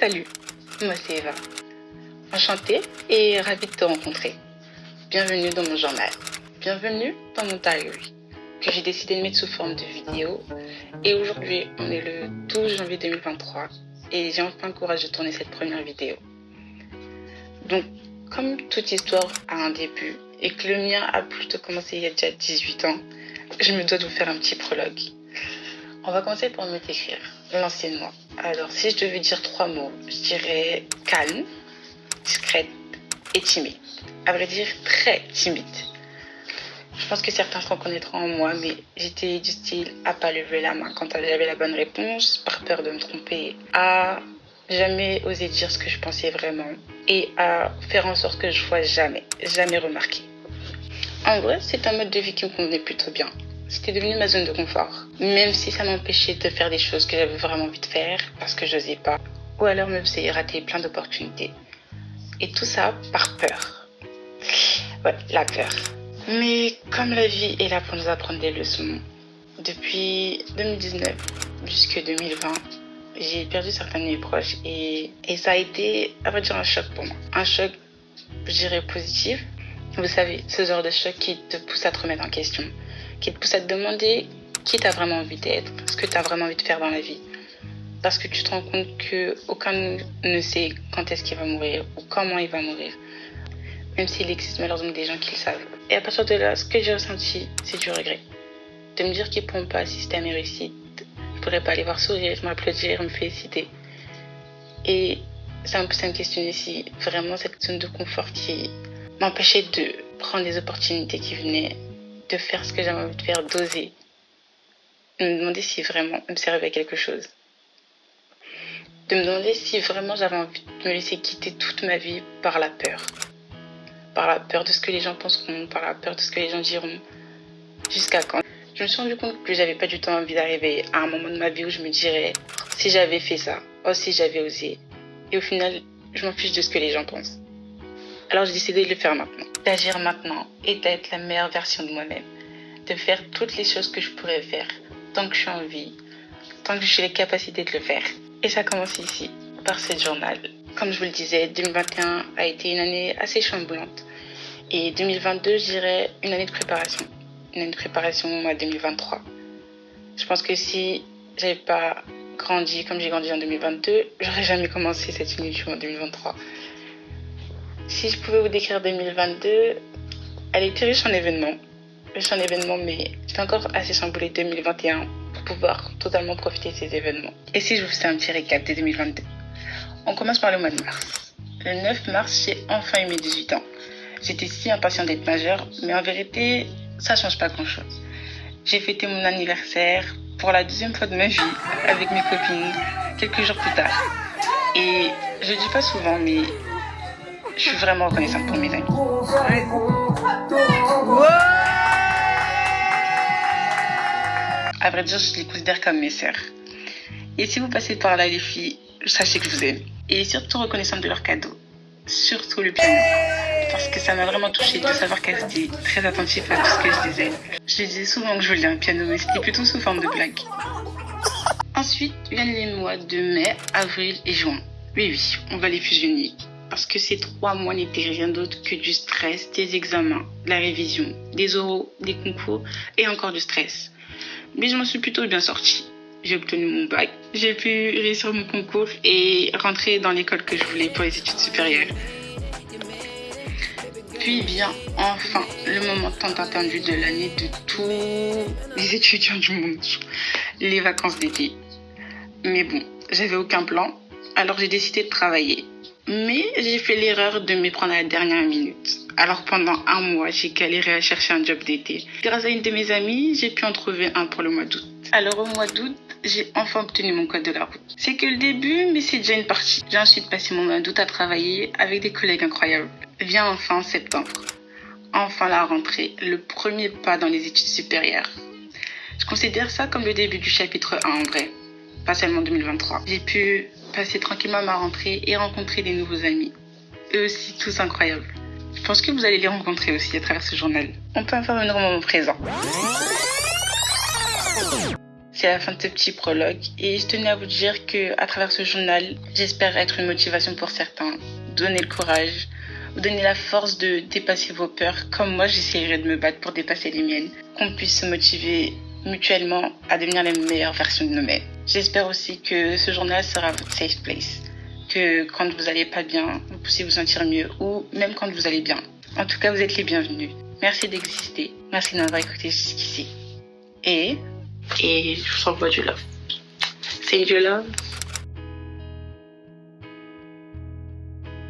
Salut, moi c'est Eva. Enchantée et ravie de te rencontrer. Bienvenue dans mon journal. Bienvenue dans mon diary que j'ai décidé de mettre sous forme de vidéo. Et aujourd'hui, on est le 12 janvier 2023 et j'ai enfin le courage de tourner cette première vidéo. Donc, comme toute histoire a un début et que le mien a plutôt commencé il y a déjà 18 ans, je me dois de vous faire un petit prologue. On va commencer par me décrire l'ancienne moi. Alors, si je devais dire trois mots, je dirais calme, discrète et timide. À vrai dire, très timide. Je pense que certains se reconnaîtront en moi, mais j'étais du style à pas lever la main quand j'avais la bonne réponse, par peur de me tromper, à jamais oser dire ce que je pensais vraiment et à faire en sorte que je sois jamais, jamais remarquée. En vrai, c'est un mode de vie qui me convenait plutôt bien. C'était devenu ma zone de confort, même si ça m'empêchait de faire des choses que j'avais vraiment envie de faire parce que je n'osais pas, ou alors me faisait rater plein d'opportunités. Et tout ça par peur. Ouais, la peur. Mais comme la vie est là pour nous apprendre des leçons, depuis 2019 jusqu'à 2020, j'ai perdu certains de mes proches et, et ça a été, à vrai dire, un choc pour moi. Un choc, je dirais, positif. Vous savez, ce genre de choc qui te pousse à te remettre en question, qui te pousse à te demander qui tu as vraiment envie d'être, ce que tu as vraiment envie de faire dans la vie. Parce que tu te rends compte que aucun ne sait quand est-ce qu'il va mourir ou comment il va mourir. Même s'il existe malheureusement des gens qui le savent. Et à partir de là, ce que j'ai ressenti, c'est du regret. De me dire qu'ils ne pourront pas assister à mes réussites. Je ne pourrais pas aller voir sourire, m'applaudir, me féliciter. Et ça me pousse à me questionner si vraiment cette zone de confort qui m'empêchait de prendre les opportunités qui venaient, de faire ce que j'avais envie de faire, d'oser. Me demander si vraiment me servait quelque chose. De me demander si vraiment j'avais envie de me laisser quitter toute ma vie par la peur. Par la peur de ce que les gens penseront, par la peur de ce que les gens diront. Jusqu'à quand? Je me suis rendu compte que j'avais pas du tout envie d'arriver à un moment de ma vie où je me dirais si j'avais fait ça, oh si j'avais osé. Et au final, je m'en fiche de ce que les gens pensent. Alors j'ai décidé de le faire maintenant. D'agir maintenant et d'être la meilleure version de moi-même. De faire toutes les choses que je pourrais faire tant que je suis en vie, tant que j'ai les capacités de le faire. Et ça commence ici, par ce journal. Comme je vous le disais, 2021 a été une année assez chamboulante. Et 2022, je dirais une année de préparation. Une année de préparation à 2023. Je pense que si j'avais pas grandi comme j'ai grandi en 2022, j'aurais jamais commencé cette unité en 2023. Si je pouvais vous décrire 2022, elle était riche en événements. Riche en événements, mais j'étais encore assez chamboulée 2021 pour pouvoir totalement profiter de ces événements. Et si je vous fais un petit récap de 2022 On commence par le mois de mars. Le 9 mars, j'ai enfin eu mes 18 ans. J'étais si impatiente d'être majeure, mais en vérité, ça change pas grand chose. J'ai fêté mon anniversaire pour la deuxième fois de ma vie avec mes copines quelques jours plus tard. Et je dis pas souvent, mais je suis vraiment reconnaissante pour mes amis. À vrai dire, je les considère comme mes sœurs. Et si vous passez par là, les filles, sachez que je vous aime. Et surtout reconnaissante de leurs cadeaux. Surtout le piano. Parce que ça m'a vraiment touchée de savoir qu'elles étaient très attentives à tout ce que je disais. Je disais souvent que je voulais un piano, mais c'était plutôt sous forme de blague. Ensuite viennent les mois de mai, avril et juin. Oui, oui, on va les fusionner parce que ces trois mois n'étaient rien d'autre que du stress, des examens, de la révision, des oraux, des concours et encore du stress. Mais je m'en suis plutôt bien sortie. J'ai obtenu mon bac, j'ai pu réussir mon concours et rentrer dans l'école que je voulais pour les études supérieures. Puis bien, enfin, le moment tant attendu de l'année de tous les étudiants du monde, les vacances d'été. Mais bon, j'avais aucun plan, alors j'ai décidé de travailler. Mais j'ai fait l'erreur de me prendre à la dernière minute. Alors pendant un mois, j'ai galéré à chercher un job d'été. Grâce à une de mes amies, j'ai pu en trouver un pour le mois d'août. Alors au mois d'août, j'ai enfin obtenu mon code de la route. C'est que le début, mais c'est déjà une partie. J'ai ensuite passé mon mois d'août à travailler avec des collègues incroyables. Vient enfin septembre. Enfin la rentrée, le premier pas dans les études supérieures. Je considère ça comme le début du chapitre 1 en vrai, pas seulement 2023. J'ai pu passer tranquillement ma rentrée et rencontrer des nouveaux amis. Eux aussi, tous incroyables. Je pense que vous allez les rencontrer aussi à travers ce journal. On peut en faire un moment présent. c'est la fin de ce petit prologue et je tenais à vous dire que à travers ce journal, j'espère être une motivation pour certains, donner le courage, vous donner la force de dépasser vos peurs, comme moi j'essaierai de me battre pour dépasser les miennes, qu'on puisse se motiver mutuellement à devenir les meilleures versions de nous-mêmes. J'espère aussi que ce journal sera votre safe place, que quand vous allez pas bien, vous puissiez vous sentir mieux, ou même quand vous allez bien. En tout cas, vous êtes les bienvenus. Merci d'exister, merci de m'avoir écouté jusqu'ici. Et, et je vous envoie du love. C'est du love.